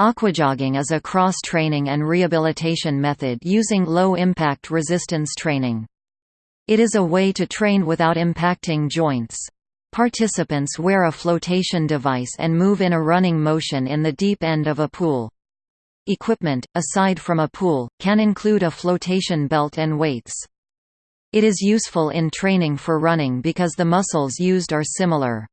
Aquajogging is a cross-training and rehabilitation method using low-impact resistance training. It is a way to train without impacting joints. Participants wear a flotation device and move in a running motion in the deep end of a pool. Equipment, aside from a pool, can include a flotation belt and weights. It is useful in training for running because the muscles used are similar.